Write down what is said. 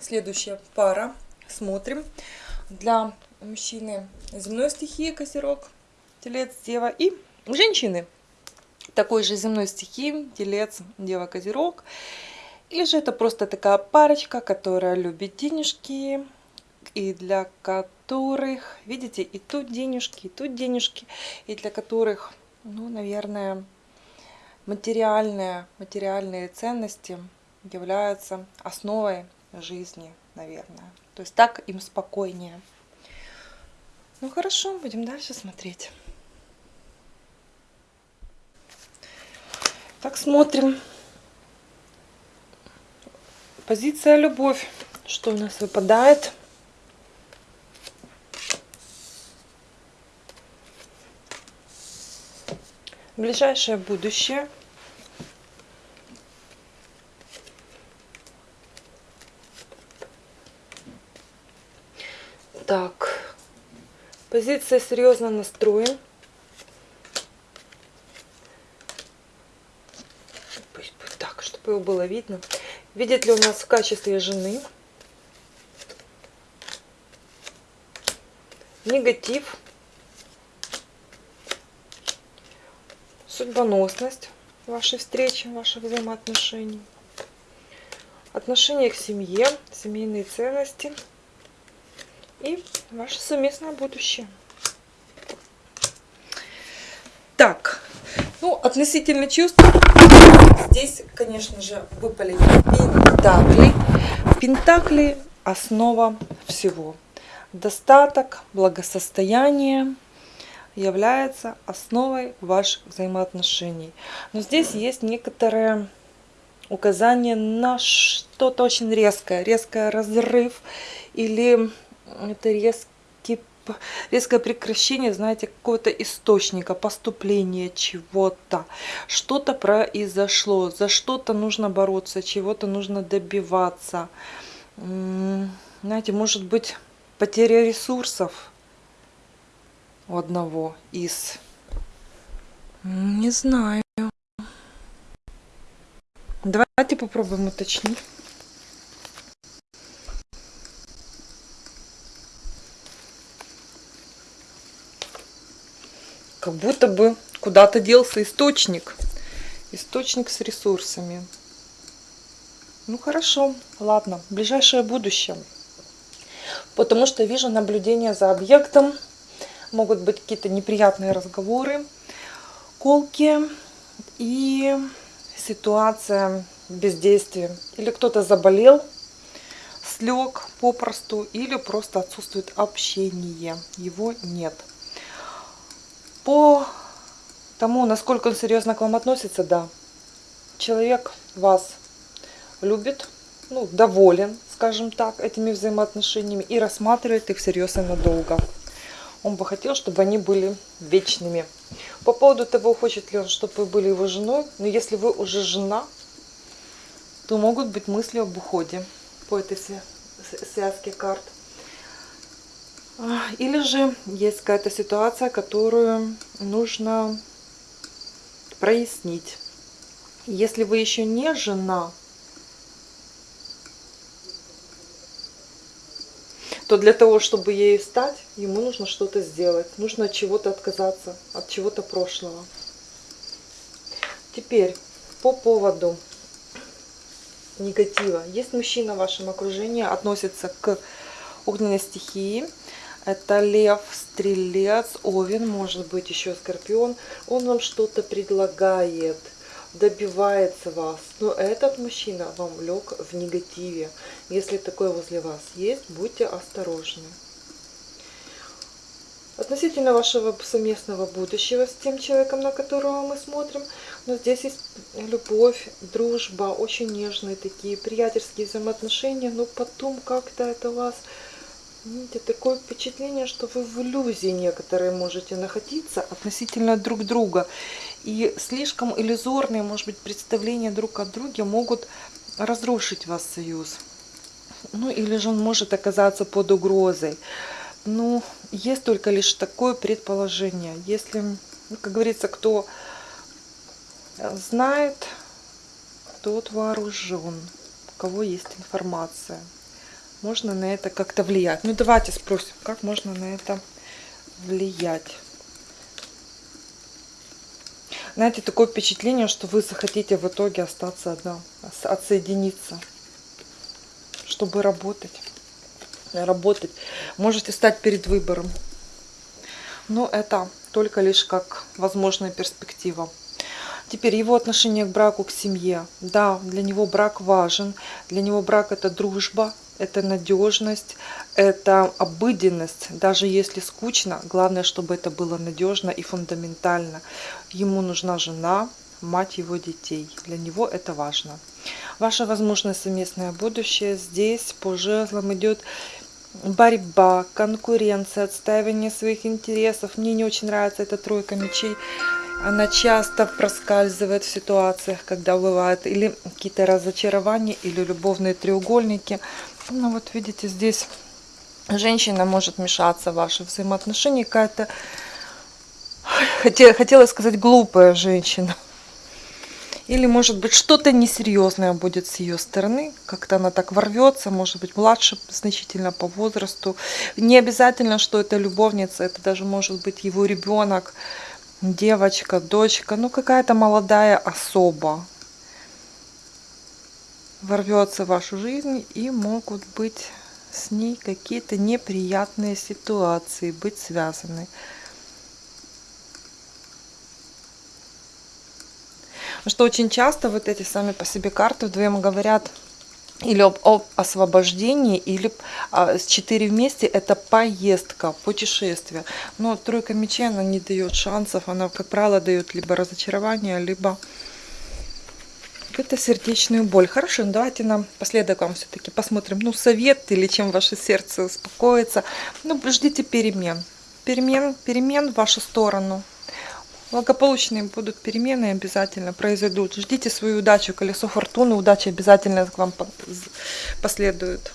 Следующая пара. Смотрим. Для мужчины земной стихии Козерог, Телец, Дева. И женщины такой же земной стихии Телец, Дева, Козерог. Или же это просто такая парочка, которая любит денежки, и для которых, видите, и тут денежки, и тут денежки, и для которых, ну, наверное, материальные, материальные ценности являются основой жизни, наверное. То есть так им спокойнее. Ну хорошо, будем дальше смотреть. Так, смотрим. Позиция любовь. Что у нас выпадает? Ближайшее будущее. Так, позиция серьезно настроен. Пусть будет так, чтобы его было видно. Видит ли у нас в качестве жены? Негатив. Судьбоносность вашей встречи, ваших взаимоотношений. Отношение к семье, семейные ценности – и ваше совместное будущее. Так, ну, относительно чувств, здесь, конечно же, выпали пентакли. Пентакли – основа всего. Достаток, благосостояние является основой ваших взаимоотношений. Но здесь есть некоторые указания на что-то очень резкое, резкое разрыв или это резкий, резкое прекращение, знаете, какого-то источника, поступления чего-то. Что-то произошло, за что-то нужно бороться, чего-то нужно добиваться. Знаете, может быть, потеря ресурсов у одного из... Не знаю. Давайте попробуем уточнить. Как будто бы куда-то делся источник. Источник с ресурсами. Ну хорошо, ладно, ближайшее будущее. Потому что вижу наблюдение за объектом. Могут быть какие-то неприятные разговоры, колки и ситуация бездействия. Или кто-то заболел, слег попросту, или просто отсутствует общение. Его нет. По тому, насколько он серьезно к вам относится, да. Человек вас любит, ну, доволен, скажем так, этими взаимоотношениями и рассматривает их всерьез и надолго. Он бы хотел, чтобы они были вечными. По поводу того, хочет ли он, чтобы вы были его женой, но если вы уже жена, то могут быть мысли об уходе по этой связке карт. Или же есть какая-то ситуация, которую нужно прояснить. Если вы еще не жена, то для того, чтобы ей стать, ему нужно что-то сделать. Нужно от чего-то отказаться, от чего-то прошлого. Теперь по поводу негатива. Есть мужчина в вашем окружении, относится к огненной стихии. Это лев, стрелец, овен, может быть еще скорпион. Он вам что-то предлагает, добивается вас. Но этот мужчина вам лег в негативе. Если такой возле вас есть, будьте осторожны. Относительно вашего совместного будущего с тем человеком, на которого мы смотрим, но здесь есть любовь, дружба, очень нежные такие приятельские взаимоотношения, но потом как-то это вас Видите, такое впечатление, что вы в иллюзии некоторые можете находиться относительно друг друга. И слишком иллюзорные, может быть, представления друг о друге могут разрушить вас союз. Ну, или же он может оказаться под угрозой. Ну, есть только лишь такое предположение. Если, ну, как говорится, кто знает, тот вооружен, у кого есть информация. Можно на это как-то влиять. Ну давайте спросим, как можно на это влиять. Знаете, такое впечатление, что вы захотите в итоге остаться одна, отсоединиться, чтобы работать. Работать. Можете стать перед выбором. Но это только лишь как возможная перспектива. Теперь его отношение к браку, к семье. Да, для него брак важен. Для него брак это дружба, это надежность, это обыденность. Даже если скучно, главное, чтобы это было надежно и фундаментально. Ему нужна жена, мать его детей. Для него это важно. Ваше возможное совместное будущее здесь по жезлам идет борьба, конкуренция, отстаивание своих интересов. Мне не очень нравится эта тройка мечей. Она часто проскальзывает в ситуациях, когда бывают или какие-то разочарования, или любовные треугольники. Ну вот видите, здесь женщина может мешаться в ваши взаимоотношения. Какая-то, хотела сказать, глупая женщина. Или, может быть, что-то несерьезное будет с ее стороны. Как-то она так ворвется, может быть, младше значительно по возрасту. Не обязательно, что это любовница, это даже может быть его ребенок девочка, дочка, ну какая-то молодая особа ворвется в вашу жизнь и могут быть с ней какие-то неприятные ситуации, быть связаны. что очень часто вот эти сами по себе карты вдвоем говорят или об, об освобождении, или а, с четыре вместе это поездка, путешествие. Но тройка мечей, она не дает шансов, она, как правило, дает либо разочарование, либо какую-то сердечную боль. Хорошо, ну давайте нам последок вам все-таки посмотрим, ну, совет или чем ваше сердце успокоится. Ну, ждите перемен. Перемен, перемен в вашу сторону. Благополучные будут перемены обязательно произойдут. Ждите свою удачу, колесо фортуны, удача обязательно к вам последует.